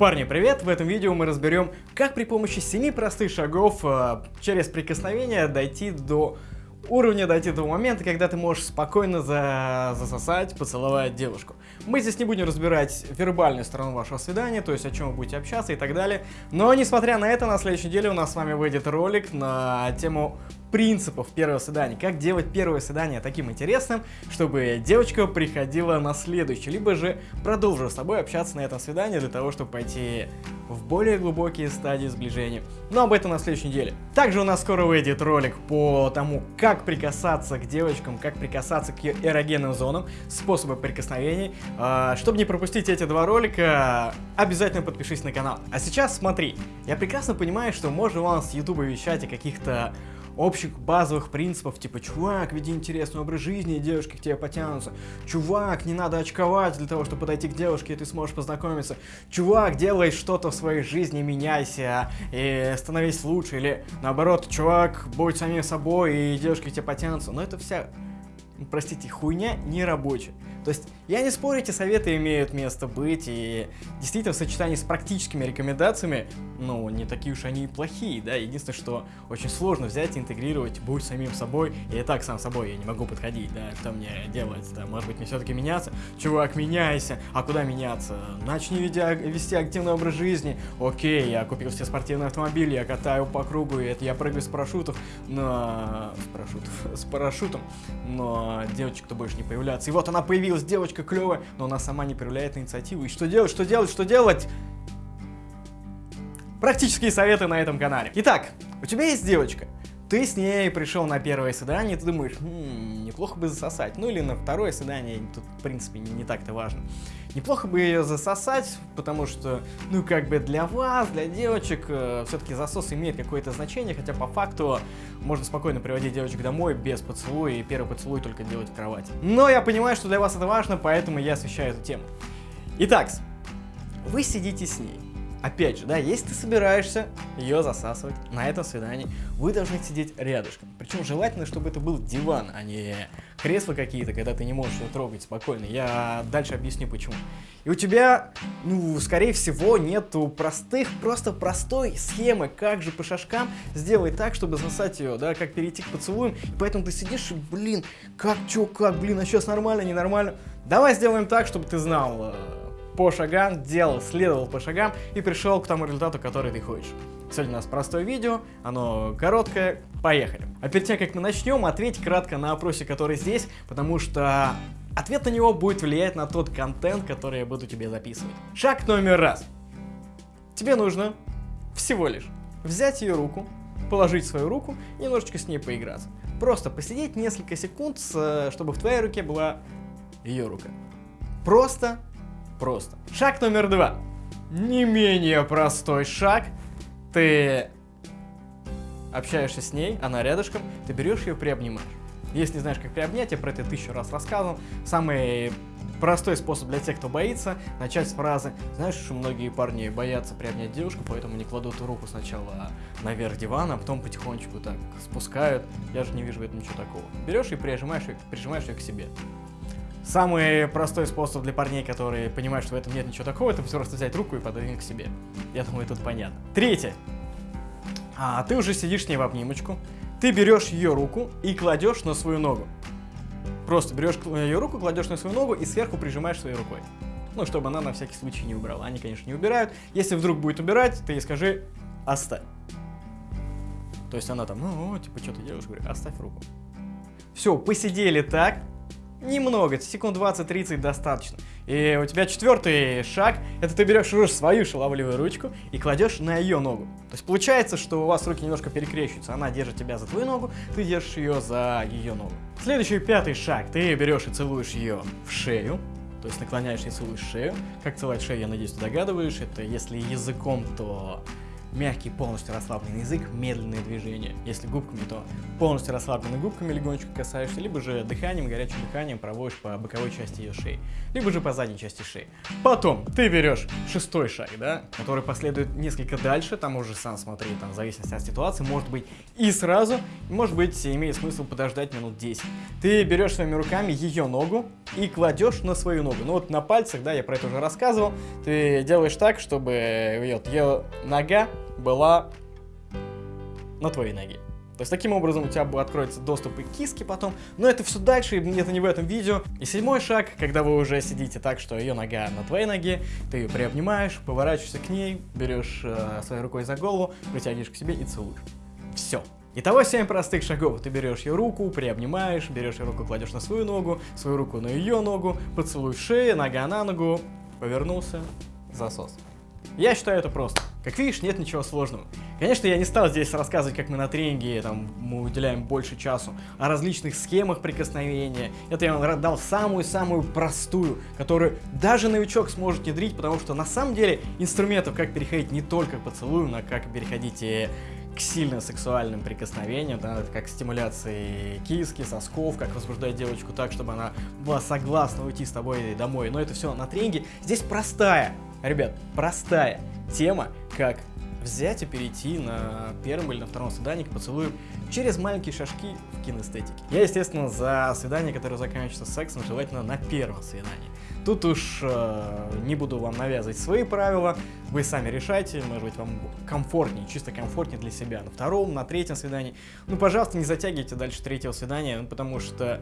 Парни, привет! В этом видео мы разберем, как при помощи 7 простых шагов э, через прикосновение дойти до уровня, дойти до момента, когда ты можешь спокойно за... засосать, поцеловать девушку. Мы здесь не будем разбирать вербальную сторону вашего свидания, то есть о чем вы будете общаться и так далее. Но, несмотря на это, на следующей неделе у нас с вами выйдет ролик на тему принципов первого свидания. Как делать первое свидание таким интересным, чтобы девочка приходила на следующее, либо же продолжила с тобой общаться на этом свидании для того, чтобы пойти в более глубокие стадии сближения. Но об этом на следующей неделе. Также у нас скоро выйдет ролик по тому, как прикасаться к девочкам, как прикасаться к эрогенным зонам, способы прикосновений. А, чтобы не пропустить эти два ролика, обязательно подпишись на канал. А сейчас смотри, я прекрасно понимаю, что можно вам с YouTube вещать о каких-то общих базовых принципов, типа, чувак, веди интересный образ жизни, и девушки к тебе потянутся. Чувак, не надо очковать для того, чтобы подойти к девушке, и ты сможешь познакомиться. Чувак, делай что-то в своей жизни, меняйся, и становись лучше. Или наоборот, чувак, будь самим собой, и девушки к тебе потянутся. Но это вся, простите, хуйня не рабочая. То есть, я не спорю, эти советы имеют место быть, и действительно в сочетании с практическими рекомендациями, ну, не такие уж они и плохие, да, единственное, что очень сложно взять и интегрировать, будь самим собой, и так сам собой я не могу подходить, да, что мне делать, да, может быть мне все-таки меняться, чувак, меняйся, а куда меняться, начни вести активный образ жизни, окей, я купил все спортивные автомобили, я катаю по кругу, и это я прыгаю с парашютов, но, с парашютов, с парашютом, но девочек-то больше не появляться, и вот она появилась, появилась девочка клевая, но она сама не проявляет инициативу. И что делать, что делать, что делать? Практические советы на этом канале. Итак, у тебя есть девочка. Ты с ней пришел на первое свидание, ты думаешь, хм, неплохо бы засосать. Ну или на второе свидание, тут в принципе не, не так-то важно. Неплохо бы ее засосать, потому что, ну как бы для вас, для девочек, э, все-таки засос имеет какое-то значение, хотя по факту можно спокойно приводить девочек домой без поцелуя и первый поцелуй только делать в кровати. Но я понимаю, что для вас это важно, поэтому я освещаю эту тему. Итак, вы сидите с ней. Опять же, да, если ты собираешься ее засасывать на этом свидании, вы должны сидеть рядышком. Причем желательно, чтобы это был диван, а не кресла какие-то, когда ты не можешь ее трогать спокойно. Я дальше объясню почему. И у тебя, ну, скорее всего, нету простых, просто простой схемы, как же по шажкам сделать так, чтобы засосать ее, да, как перейти к поцелуям. И поэтому ты сидишь и, блин, как, чё, как, блин, а сейчас нормально, ненормально. Давай сделаем так, чтобы ты знал, э, по шагам, делал, следовал по шагам и пришел к тому результату, который ты хочешь. Сегодня у нас простое видео, оно короткое, поехали. А перед тем, как мы начнем, ответь кратко на опросе, который здесь, потому что ответ на него будет влиять на тот контент, который я буду тебе записывать. Шаг номер раз. Тебе нужно всего лишь взять ее руку, положить свою руку и немножечко с ней поиграться. Просто посидеть несколько секунд, чтобы в твоей руке была ее рука. Просто просто. Шаг номер два. Не менее простой шаг. Ты общаешься с ней, она рядышком, ты берешь ее, приобнимаешь. Если не знаешь, как приобнять, я про это тысячу раз рассказывал. Самый простой способ для тех, кто боится, начать с фразы «Знаешь, что многие парни боятся приобнять девушку, поэтому не кладут руку сначала наверх дивана, а потом потихонечку так спускают. Я же не вижу в этом ничего такого». Берешь и прижимаешь прижимаешь ее к себе. Самый простой способ для парней, которые понимают, что в этом нет ничего такого, это просто взять руку и пододвинуть к себе. Я думаю, тут понятно. Третье. А, ты уже сидишь с ней в обнимочку, ты берешь ее руку и кладешь на свою ногу. Просто берешь ее руку, кладешь на свою ногу и сверху прижимаешь своей рукой. Ну, чтобы она на всякий случай не убрала. Они, конечно, не убирают. Если вдруг будет убирать, ты ей скажи «оставь». То есть она там, ну, типа, что ты делаешь? Говорю, оставь руку. Все, посидели так, Немного, секунд 20-30 достаточно. И у тебя четвертый шаг, это ты берешь уже свою шаловливую ручку и кладешь на ее ногу. То есть получается, что у вас руки немножко перекрещиваются. Она держит тебя за твою ногу, ты держишь ее за ее ногу. Следующий пятый шаг, ты берешь и целуешь ее в шею. То есть наклоняешься и целуешь шею. Как целовать шею, я надеюсь, ты догадываешь. Это если языком, то мягкий, полностью расслабленный язык, медленные движения. Если губками, то полностью расслабленными губками легонечко касаешься, либо же дыханием, горячим дыханием проводишь по боковой части ее шеи, либо же по задней части шеи. Потом ты берешь шестой шаг, да, который последует несколько дальше, там уже сам смотри, там в зависимости от ситуации, может быть и сразу, может быть имеет смысл подождать минут 10. Ты берешь своими руками ее ногу и кладешь на свою ногу. Ну вот на пальцах, да, я про это уже рассказывал, ты делаешь так, чтобы вот, ее нога была на твоей ноге. То есть таким образом у тебя откроется доступ и к киске потом, но это все дальше, это не в этом видео. И седьмой шаг, когда вы уже сидите так, что ее нога на твоей ноге, ты ее приобнимаешь, поворачиваешься к ней, берешь э, своей рукой за голову, притягиваешь к себе и целуешь. Все. Итого 7 простых шагов. Ты берешь ее руку, приобнимаешь, берешь ее руку, кладешь на свою ногу, свою руку на ее ногу, поцелуй шею, нога на ногу, повернулся, засос. Я считаю это просто. Как видишь, нет ничего сложного. Конечно, я не стал здесь рассказывать, как мы на тренинге там, мы уделяем больше часу, о различных схемах прикосновения. Это я вам дал самую-самую простую, которую даже новичок сможет внедрить, потому что на самом деле инструментов, как переходить не только к поцелую, но как переходить и к сильно сексуальным прикосновениям, да, как стимуляции киски, сосков, как возбуждать девочку так, чтобы она была согласна уйти с тобой домой. Но это все на тренинге. Здесь простая, Ребят, простая тема, как взять и перейти на первом или на втором свидании к поцелую через маленькие шажки в кинестетике. Я, естественно, за свидание, которое заканчивается сексом, желательно на первом свидании. Тут уж э, не буду вам навязывать свои правила, вы сами решайте, может быть, вам комфортнее, чисто комфортнее для себя на втором, на третьем свидании. Ну, пожалуйста, не затягивайте дальше третьего свидания, ну, потому что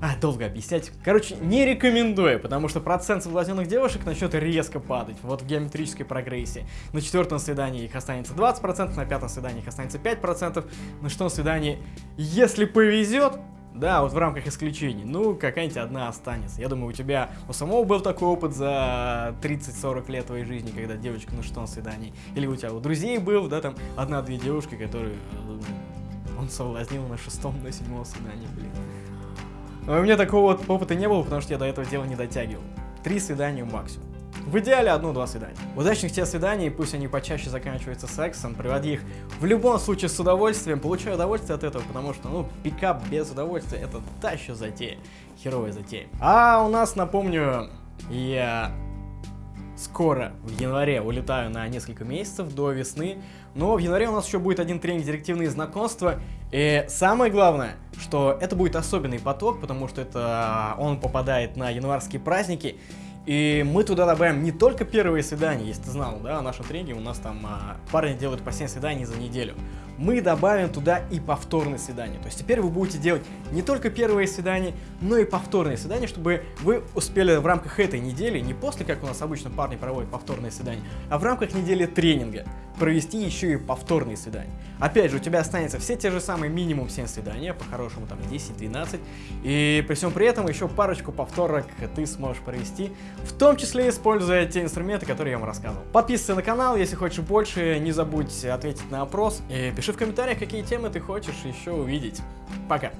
а, долго объяснять. Короче, не рекомендую, потому что процент соблазненных девушек начнет резко падать, вот в геометрической прогрессии. На четвертом свидании их останется 20%, на пятом свидании их останется 5%, на шестом свидании, если повезет, да, вот в рамках исключений, ну, какая-нибудь одна останется. Я думаю, у тебя у самого был такой опыт за 30-40 лет твоей жизни, когда девочка на шестом свидании. Или у тебя у друзей был, да, там, одна-две девушки, которые э, он соблазнил на шестом, на седьмом свидании, блин. Но у меня такого вот опыта не было, потому что я до этого дела не дотягивал. Три свидания максимум. В идеале одно-два свидания. Удачных тебе свиданий, пусть они почаще заканчиваются сексом, приводи их в любом случае с удовольствием, получай удовольствие от этого, потому что, ну, пикап без удовольствия это та еще затея, херовая затея. А у нас, напомню, я скоро, в январе, улетаю на несколько месяцев до весны. Но в январе у нас еще будет один тренинг «Директивные знакомства». И самое главное, что это будет особенный поток, потому что это он попадает на январские праздники. И мы туда добавим не только первые свидания, если ты знал, да, в нашем тренинге у нас там а, парни делают по 7 свиданий за неделю мы добавим туда и повторные свидания. То есть теперь вы будете делать не только первые свидания, но и повторные свидания, чтобы вы успели в рамках этой недели, не после, как у нас обычно парни проводят повторные свидания, а в рамках недели тренинга провести еще и повторные свидания. Опять же, у тебя останется все те же самые минимум 7 свиданий, по-хорошему там 10-12, и при всем при этом еще парочку повторок ты сможешь провести, в том числе используя те инструменты, которые я вам рассказывал. Подписывайся на канал, если хочешь больше, не забудь ответить на опрос, и пиши в комментариях, какие темы ты хочешь еще увидеть. Пока!